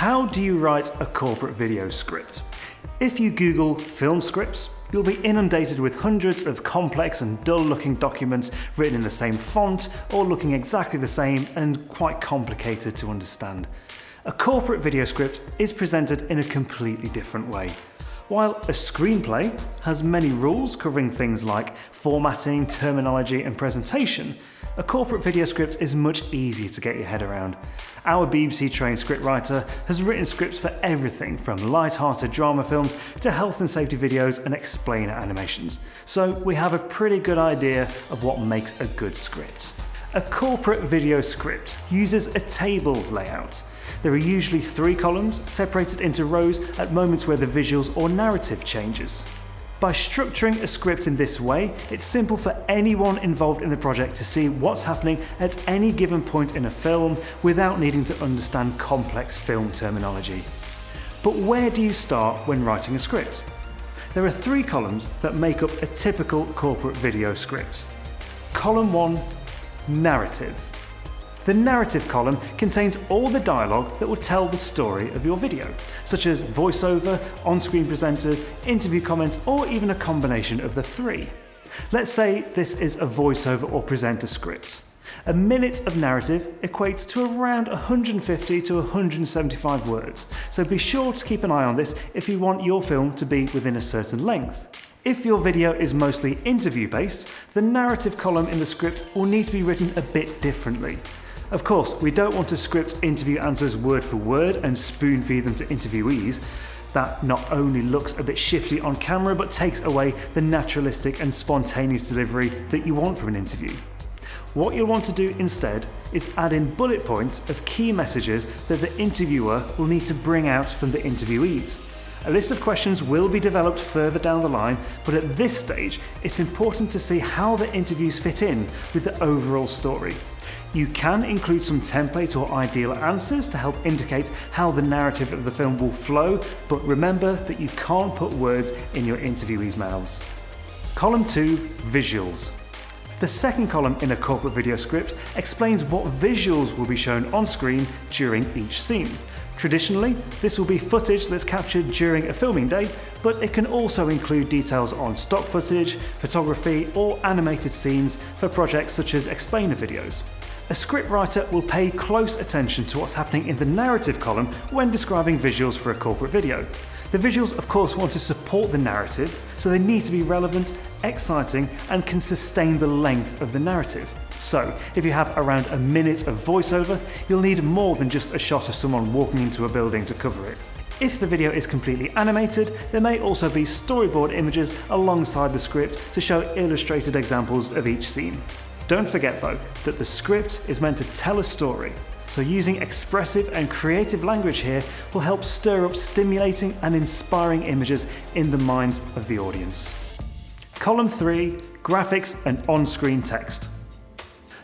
How do you write a corporate video script? If you Google film scripts, you'll be inundated with hundreds of complex and dull looking documents written in the same font or looking exactly the same and quite complicated to understand. A corporate video script is presented in a completely different way. While a screenplay has many rules covering things like formatting, terminology and presentation, a corporate video script is much easier to get your head around. Our BBC trained scriptwriter has written scripts for everything from light-hearted drama films to health and safety videos and explainer animations, so we have a pretty good idea of what makes a good script. A corporate video script uses a table layout. There are usually three columns separated into rows at moments where the visuals or narrative changes. By structuring a script in this way, it's simple for anyone involved in the project to see what's happening at any given point in a film without needing to understand complex film terminology. But where do you start when writing a script? There are three columns that make up a typical corporate video script. Column 1 Narrative. The narrative column contains all the dialogue that will tell the story of your video, such as voiceover, on-screen presenters, interview comments, or even a combination of the three. Let's say this is a voiceover or presenter script. A minute of narrative equates to around 150 to 175 words, so be sure to keep an eye on this if you want your film to be within a certain length. If your video is mostly interview based, the narrative column in the script will need to be written a bit differently. Of course, we don't want to script interview answers word for word and spoon feed them to interviewees. That not only looks a bit shifty on camera, but takes away the naturalistic and spontaneous delivery that you want from an interview. What you'll want to do instead is add in bullet points of key messages that the interviewer will need to bring out from the interviewees. A list of questions will be developed further down the line, but at this stage, it's important to see how the interviews fit in with the overall story. You can include some template or ideal answers to help indicate how the narrative of the film will flow, but remember that you can't put words in your interviewees' mouths. Column 2 Visuals. The second column in a corporate video script explains what visuals will be shown on screen during each scene. Traditionally, this will be footage that's captured during a filming day, but it can also include details on stock footage, photography, or animated scenes for projects such as explainer videos. A scriptwriter will pay close attention to what's happening in the narrative column when describing visuals for a corporate video. The visuals of course want to support the narrative, so they need to be relevant, exciting and can sustain the length of the narrative. So, if you have around a minute of voiceover, you'll need more than just a shot of someone walking into a building to cover it. If the video is completely animated, there may also be storyboard images alongside the script to show illustrated examples of each scene. Don't forget though, that the script is meant to tell a story, so using expressive and creative language here will help stir up stimulating and inspiring images in the minds of the audience. Column 3 Graphics and on-screen text.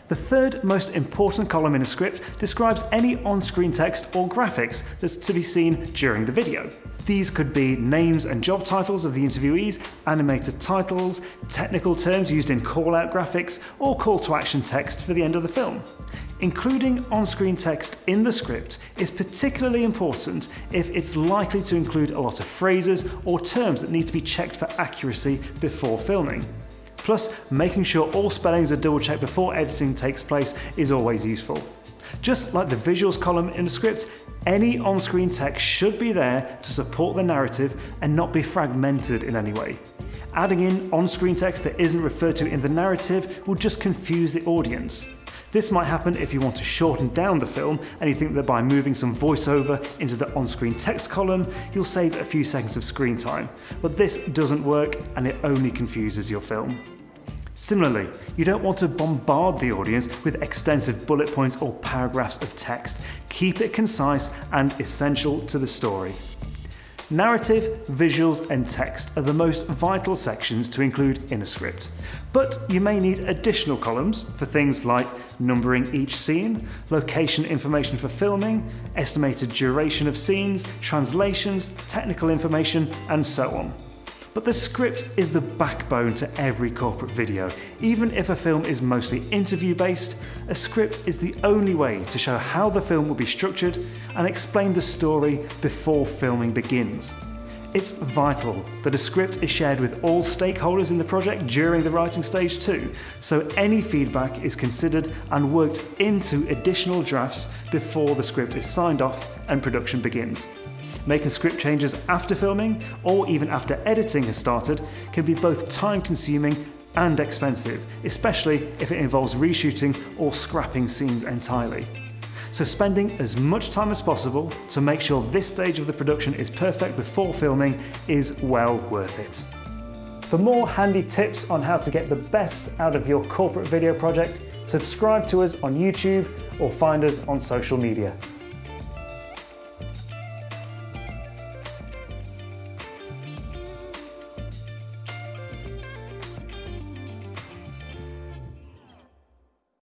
The third most important column in a script describes any on-screen text or graphics that's to be seen during the video. These could be names and job titles of the interviewees, animated titles, technical terms used in call-out graphics, or call to action text for the end of the film. Including on-screen text in the script is particularly important if it's likely to include a lot of phrases or terms that need to be checked for accuracy before filming. Plus, making sure all spellings are double checked before editing takes place is always useful. Just like the visuals column in the script, any on-screen text should be there to support the narrative and not be fragmented in any way. Adding in on-screen text that isn't referred to in the narrative will just confuse the audience. This might happen if you want to shorten down the film and you think that by moving some voiceover into the on-screen text column, you'll save a few seconds of screen time. But this doesn't work and it only confuses your film. Similarly, you don't want to bombard the audience with extensive bullet points or paragraphs of text. Keep it concise and essential to the story. Narrative, visuals and text are the most vital sections to include in a script. But you may need additional columns for things like numbering each scene, location information for filming, estimated duration of scenes, translations, technical information and so on. But the script is the backbone to every corporate video. Even if a film is mostly interview based, a script is the only way to show how the film will be structured and explain the story before filming begins. It's vital that a script is shared with all stakeholders in the project during the writing stage too, so any feedback is considered and worked into additional drafts before the script is signed off and production begins. Making script changes after filming, or even after editing has started, can be both time consuming and expensive, especially if it involves reshooting or scrapping scenes entirely. So spending as much time as possible to make sure this stage of the production is perfect before filming is well worth it. For more handy tips on how to get the best out of your corporate video project, subscribe to us on YouTube or find us on social media.